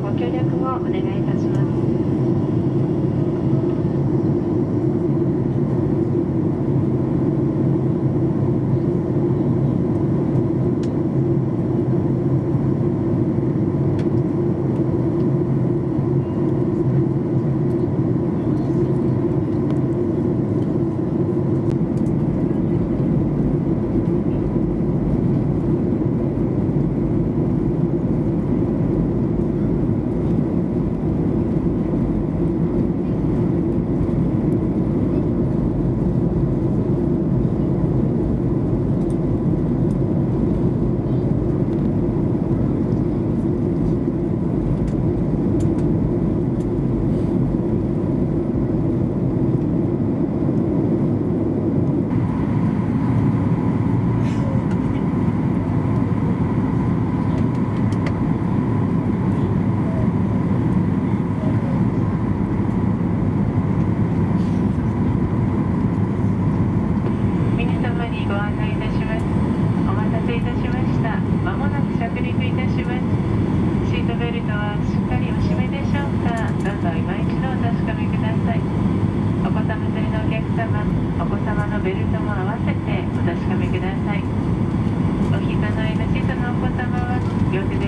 ご協力をお願いいたします。ベルトも合わせてお確かめください。お膝の上の小さなお子様は両手で